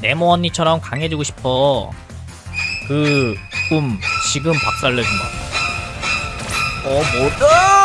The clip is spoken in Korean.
네모 언니처럼 강해지고 싶어. 그 꿈 지금 박살내주마. 어 뭐다?